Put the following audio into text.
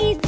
easy.